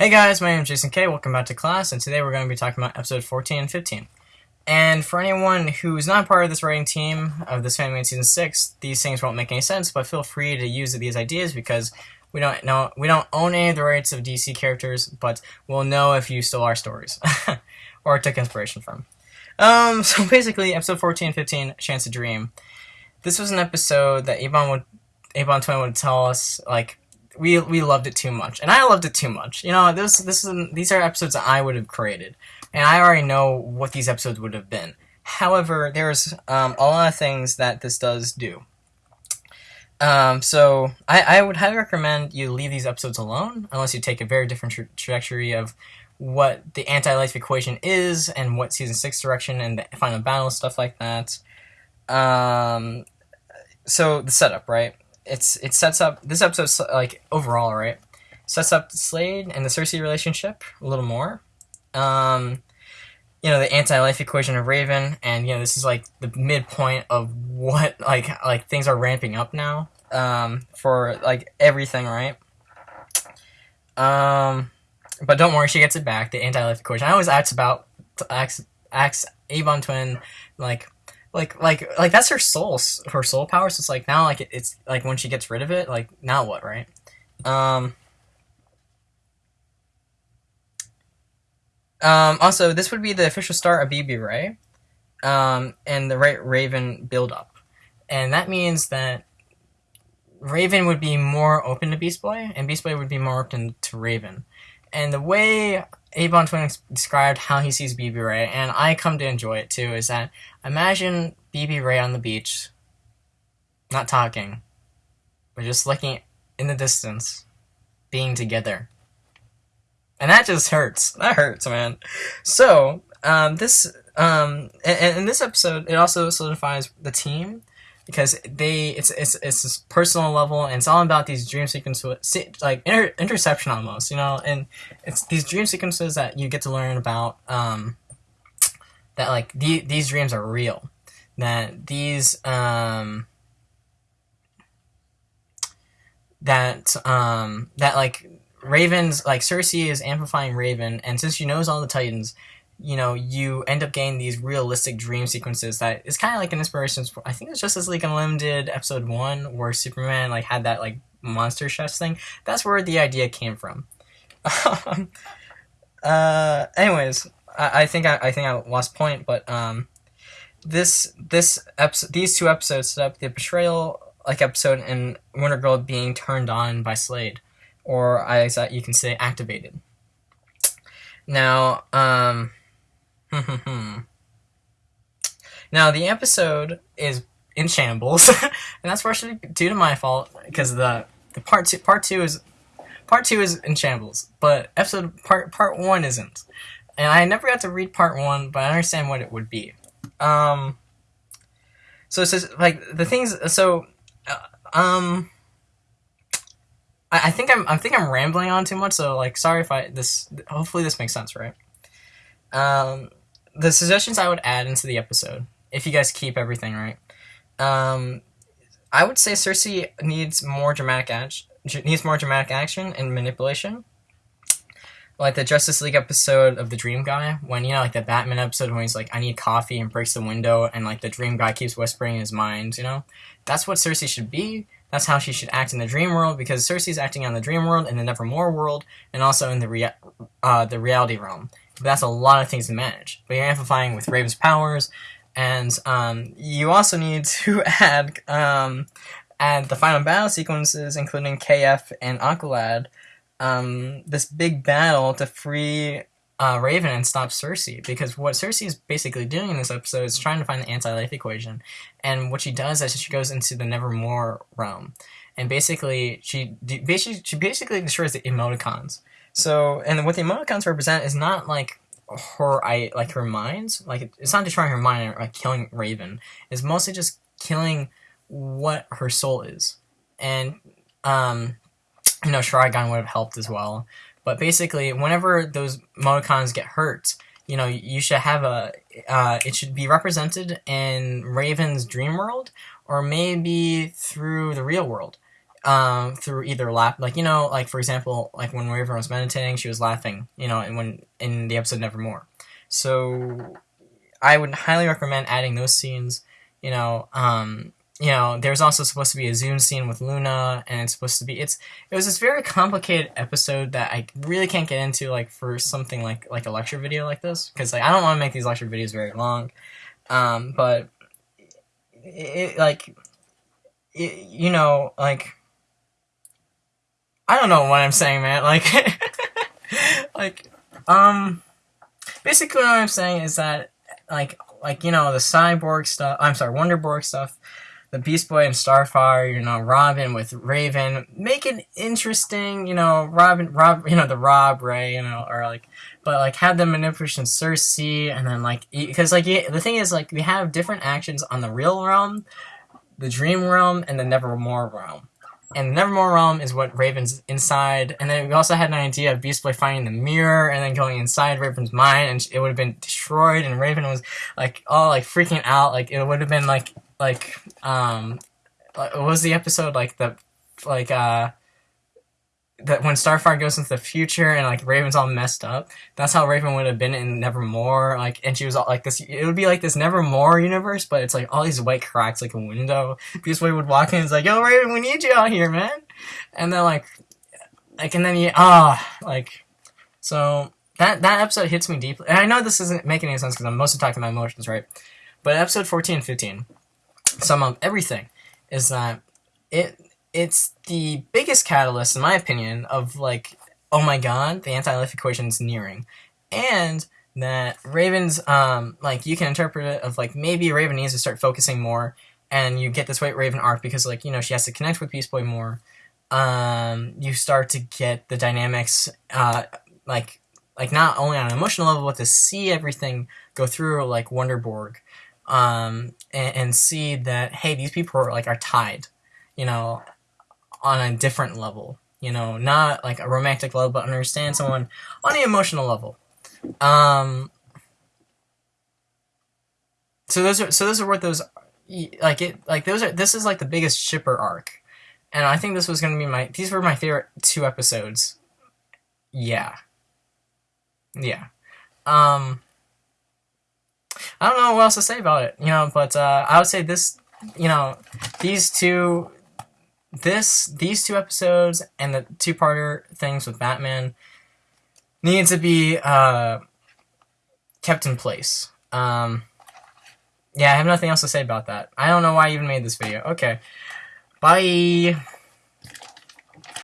Hey guys, my name is Jason K. Welcome back to class, and today we're going to be talking about episode 14 and 15. And for anyone who's not part of this writing team of this Family Season 6, these things won't make any sense, but feel free to use these ideas because we don't know we don't own any of the rights of DC characters, but we'll know if you stole our stories or took inspiration from. Um, so basically, episode 14 and 15, Chance to Dream. This was an episode that Avon would Avon Twin would tell us like we we loved it too much, and I loved it too much. You know, this this is these are episodes that I would have created, and I already know what these episodes would have been. However, there's um, a lot of things that this does do. Um, so I, I would highly recommend you leave these episodes alone, unless you take a very different tra trajectory of what the anti-life equation is and what season six direction and the final battle stuff like that. Um, so the setup, right? It's it sets up this episode like overall right sets up Slade and the Circe relationship a little more. Um, you know the anti-life equation of Raven, and you know this is like the midpoint of what like like things are ramping up now um, for like everything, right? Um, but don't worry, she gets it back. The anti-life equation. I always ask about ask ask Avon Twin like like like like that's her soul her soul power so it's like now like it, it's like when she gets rid of it like now what right? Um um also this would be the official start of bb ray um and the right raven build up and that means that raven would be more open to beast boy and beast boy would be more open to raven and the way Avon Twin described how he sees BB Ray, and I come to enjoy it too, is that imagine BB Ray on the beach, not talking, but just looking in the distance, being together. And that just hurts. That hurts, man. So, um, this, um, and in this episode, it also solidifies the team because they it's it's it's this personal level and it's all about these dream sequences like inter- interception almost you know? And it's these dream sequences that you get to learn about um that like the, these dreams are real. That these um that um that like Raven's like Circe is amplifying Raven and since she knows all the Titans you know, you end up getting these realistic dream sequences that is kind of like an inspiration. I think it's Justice League Unlimited episode one where Superman like had that like monster chest thing. That's where the idea came from. uh, anyways, I, I think I, I think I lost point, but um, this this episode, these two episodes set up the betrayal like episode and Wonder Girl being turned on by Slade, or as you can say, activated. Now, um, now the episode is in shambles, and that's partially due to my fault because the the part two part two is part two is in shambles, but episode part part one isn't. And I never got to read part one, but I understand what it would be. Um, so it says like the things. So, uh, um, I, I think I'm I think I'm rambling on too much. So like, sorry if I this. Hopefully this makes sense, right? Um, the suggestions I would add into the episode, if you guys keep everything right, um, I would say Circe needs more dramatic action, needs more dramatic action and manipulation. Like the Justice League episode of the Dream Guy, when you know, like the Batman episode when he's like, "I need coffee" and breaks the window, and like the Dream Guy keeps whispering in his mind. You know, that's what Circe should be. That's how she should act in the dream world because Circe's acting on the dream world and the Nevermore world, and also in the rea- uh, the reality realm. That's a lot of things to manage. But you're amplifying with Raven's powers, and um, you also need to add um, add the final battle sequences, including KF and Aqualad. Um, this big battle to free uh, Raven and stop Circe because what Circe is basically doing in this episode is trying to find the anti-life equation, and what she does is she goes into the Nevermore realm, and basically she basically she basically destroys the emoticons. So, and what the emoticons represent is not like her I like her mind. Like it's not destroying her mind or like killing Raven. It's mostly just killing what her soul is. And um, you know, Trigon would have helped as well. But basically, whenever those emoticons get hurt, you know, you should have a. Uh, it should be represented in Raven's dream world, or maybe through the real world. um, through either laugh, like you know, like for example, like when Raven was meditating, she was laughing, you know, and when in the episode Nevermore. So I would highly recommend adding those scenes. You know, um, you know, there's also supposed to be a Zoom scene with Luna, and it's supposed to be it's it was this very complicated episode that I really can't get into like for something like like a lecture video like this because like I don't want to make these lecture videos very long, um, but it, like it, you know like I don't know what I'm saying, man. Like like um basically what I'm saying is that like like you know the cyborg stuff. I'm sorry, Wonderborg stuff the Beast Boy and Starfire, you know, Robin with Raven, make it interesting, you know, Robin, Rob, you know, the Rob Ray, you know, or like, but like have them manipulation Circe, and then like, because like the thing is like we have different actions on the real realm, the Dream realm, and the Nevermore realm. And the Nevermore realm is what Raven's inside, and then we also had an idea of Beast Boy finding the mirror and then going inside Raven's mind, and it would have been destroyed, and Raven was like all like freaking out, like it would have been like like um what was the episode like the like uh that when Starfire goes into the future and like Raven's all messed up, that's how Raven would have been in Nevermore. Like, and she was all like this. It would be like this Nevermore universe, but it's like all these white cracks, like a window. Beast Boy would walk in, and it's like, "Yo, Raven, we need you out here, man." And then like, like, and then you ah, like, so that that episode hits me deeply. And I know this isn't making any sense because I'm mostly talking about emotions, right? But episode 14 and 15 sum up everything is that it it's the biggest catalyst, in my opinion, of like, oh my god, the anti-life equation is nearing, and that Raven's um like you can interpret it of like maybe Raven needs to start focusing more, and you get this White Raven arc because like you know she has to connect with Beast Boy more. Um, you start to get the dynamics uh like like not only on an emotional level, but to see everything go through like Wonderborg um, and, and see that hey, these people are like are tied, you know, on a different level. You know, not like a romantic level, but understand someone on the emotional level. Um, so those are so those are what those like it like those are this is like the biggest shipper arc, and I think this was gonna be my these were my favorite two episodes. Yeah. Yeah. Um. I don't know what else to say about it, you know, but uh, I would say this, you know, these two, this, these two episodes and the two-parter things with Batman need to be uh, kept in place. Um, yeah, I have nothing else to say about that. I don't know why I even made this video. Okay. Bye.